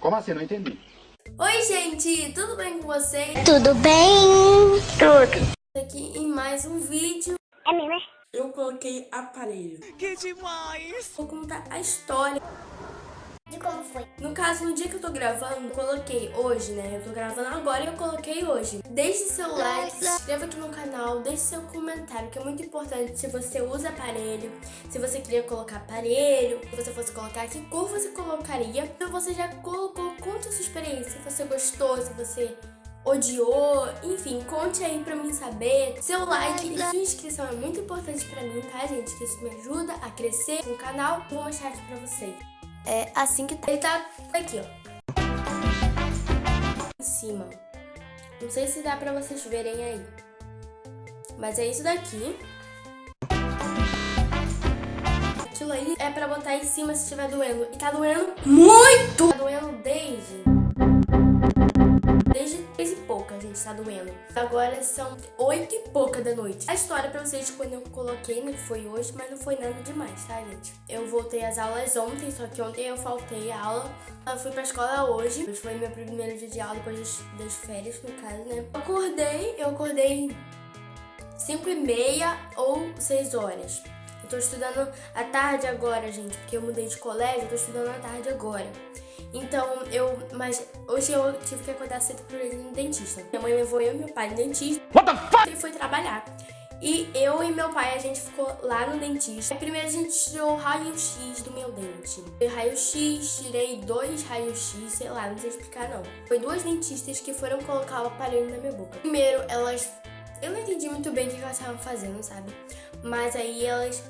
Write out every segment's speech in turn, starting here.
Como assim? Não entendi. Oi, gente! Tudo bem com vocês? Tudo bem? Tudo. Aqui em mais um vídeo. É mesmo, é? Eu coloquei aparelho. Que demais! Vou contar a história. De como foi? No caso, no dia que eu tô gravando, coloquei hoje, né? Eu tô gravando agora e eu coloquei hoje. Deixe seu like, se inscreva aqui no canal, deixe seu comentário, que é muito importante se você usa aparelho, se você queria colocar aparelho, se você fosse colocar, que cor você colocaria. Se você já colocou, conte a sua experiência, se você gostou, se você odiou, enfim, conte aí pra mim saber. Seu like e sua inscrição é muito importante pra mim, tá, gente? Que isso me ajuda a crescer no canal. Vou mostrar aqui pra vocês. É assim que tá. Ele tá aqui, ó. Em cima. Não sei se dá pra vocês verem aí. Mas é isso daqui. Aquilo aí é pra botar em cima se estiver doendo. E tá doendo muito! Tá doendo desde... Desde gente, tá doendo. Agora são oito e pouca da noite. A história pra vocês quando eu coloquei, né, foi hoje, mas não foi nada demais, tá, gente? Eu voltei às aulas ontem, só que ontem eu faltei a aula. Eu fui pra escola hoje. Hoje foi meu primeiro dia de aula depois das férias, no caso, né? Eu acordei, eu acordei 5 e meia ou 6 horas. Eu tô estudando à tarde agora, gente, porque eu mudei de colégio, eu tô estudando à tarde agora. Então, eu. Mas hoje eu tive que acordar cedo pra ir no dentista. Minha mãe levou eu e meu pai no dentista. What the fuck? Ele foi trabalhar. E eu e meu pai, a gente ficou lá no dentista. Primeiro a gente tirou o raio-x do meu dente. Foi raio-x, tirei dois raio-x, sei lá, não sei explicar não. Foi duas dentistas que foram colocar o aparelho na minha boca. Primeiro, elas... Eu não entendi muito bem o que elas estavam fazendo, sabe? Mas aí elas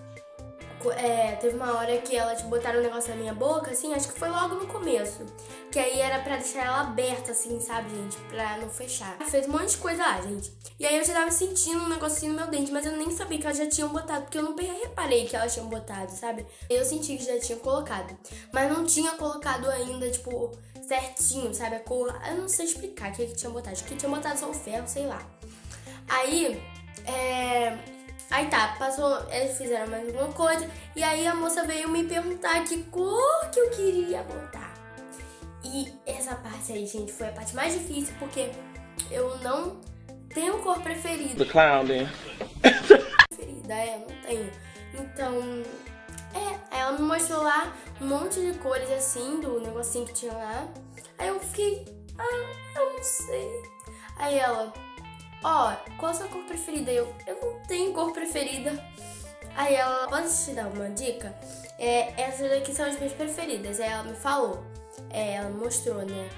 é, teve uma hora que elas botaram um negócio na minha boca, assim, acho que foi logo no começo. Que aí era pra deixar ela aberta, assim, sabe, gente? Pra não fechar. Fez um monte de coisa lá, gente. E aí eu já tava sentindo um negocinho no meu dente, mas eu nem sabia que elas já tinham botado, porque eu não reparei que elas tinham botado, sabe? Eu senti que já tinham colocado. Mas não tinha colocado ainda, tipo, certinho, sabe? A cor. Eu não sei explicar o que, que tinha botado. Acho que tinha botado só o ferro, sei lá. Aí, é Aí tá, passou, eles fizeram mais alguma coisa e aí a moça veio me perguntar que cor que eu queria botar. E essa parte aí, gente, foi a parte mais difícil porque eu não tenho cor preferida. The clown, né? preferida, é, não tenho. Então, é, ela me mostrou lá um monte de cores assim, do negocinho que tinha lá. Aí eu fiquei, ah, eu não sei. Aí ela, ó, oh, qual a sua cor preferida? Eu, eu não tenho cor preferida. Aí ela, posso te dar uma dica? É, essas daqui são as minhas preferidas. Aí ela me falou, é, ela mostrou, né?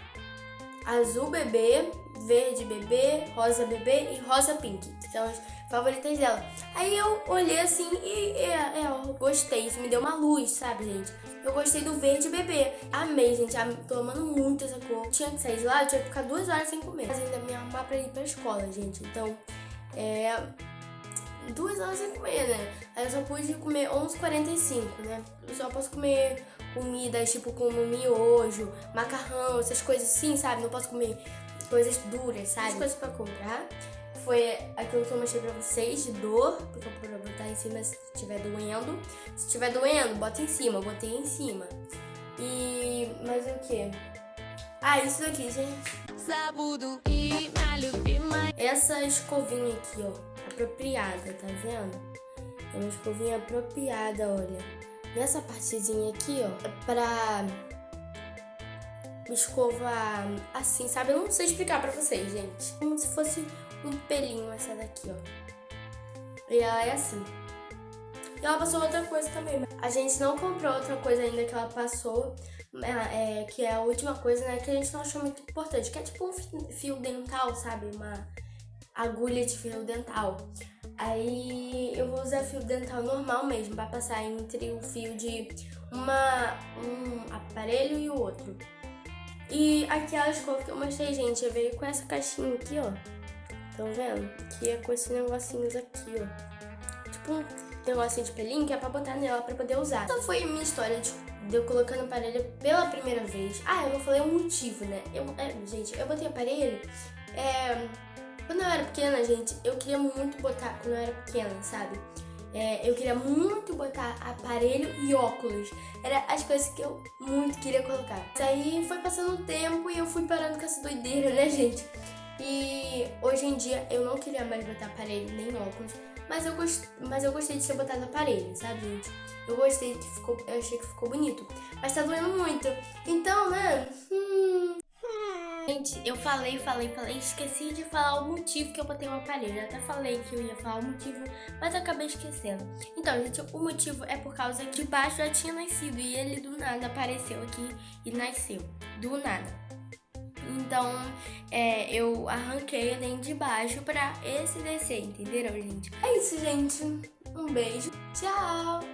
Azul bebê, verde bebê, rosa bebê e rosa pink. São as favoritas dela. Aí eu olhei assim e, e é, eu gostei. Isso me deu uma luz, sabe, gente? Eu gostei do verde bebê. Amei, gente. Tô amando muito essa cor. Tinha que sair de lá, eu tinha que ficar duas horas sem comer. Mas ainda me arrumar pra ir pra escola, gente. Então, é... Duas horas sem comer, né? Aí eu só pude comer 11h45, né? Eu só posso comer comidas tipo como miojo, macarrão, essas coisas assim, sabe? Não posso comer coisas duras, sabe? As coisas pra comprar foi aquilo que eu mostrei pra vocês de dor, porque eu vou botar em cima se estiver doendo. Se estiver doendo, bota em cima, eu botei em cima. E mais o que? Ah, isso daqui, gente. Essa escovinha aqui, ó, apropriada, tá vendo? É uma escovinha apropriada, olha. Nessa partezinha aqui, ó, é pra escovar assim, sabe? Eu não sei explicar pra vocês, gente. Como se fosse um pelinho essa daqui, ó. E ela é assim. E ela passou outra coisa também. A gente não comprou outra coisa ainda que ela passou, é, que é a última coisa, né, que a gente não achou muito importante, que é tipo um fio dental, sabe? Uma agulha de fio dental. Aí eu vou usar fio dental normal mesmo, pra passar entre o fio de uma, um aparelho e o outro. E aquela escova que eu mostrei, gente, eu veio com essa caixinha aqui, ó. Estão vendo? Que é com esses negocinhos aqui, ó. Tipo um negocinho de pelinho que é pra botar nela pra poder usar. Essa foi a minha história de, de eu colocando aparelho pela primeira vez. Ah, eu não falei o motivo, né? Eu, é, gente, eu botei aparelho... É, quando eu era pequena, gente, eu queria muito botar quando eu era pequena, sabe? É, eu queria muito botar aparelho e óculos. Era as coisas que eu muito queria colocar. Isso aí foi passando o tempo e eu fui parando com essa doideira, né, gente? E hoje em dia eu não queria mais botar aparelho nem óculos. Mas eu, gost... mas eu gostei de ter botado aparelho, sabe, gente? Eu gostei que ficou. Eu achei que ficou bonito. Mas tá doendo muito. Então, né? Hum... Gente, eu falei, falei, falei, esqueci de falar o motivo que eu botei o aparelho. Eu até falei que eu ia falar o motivo, mas eu acabei esquecendo. Então, gente, o motivo é por causa que de baixo já tinha nascido e ele do nada apareceu aqui e nasceu. Do nada. Então, é, eu arranquei a de baixo pra esse descer, entenderam, gente? É isso, gente. Um beijo. Tchau!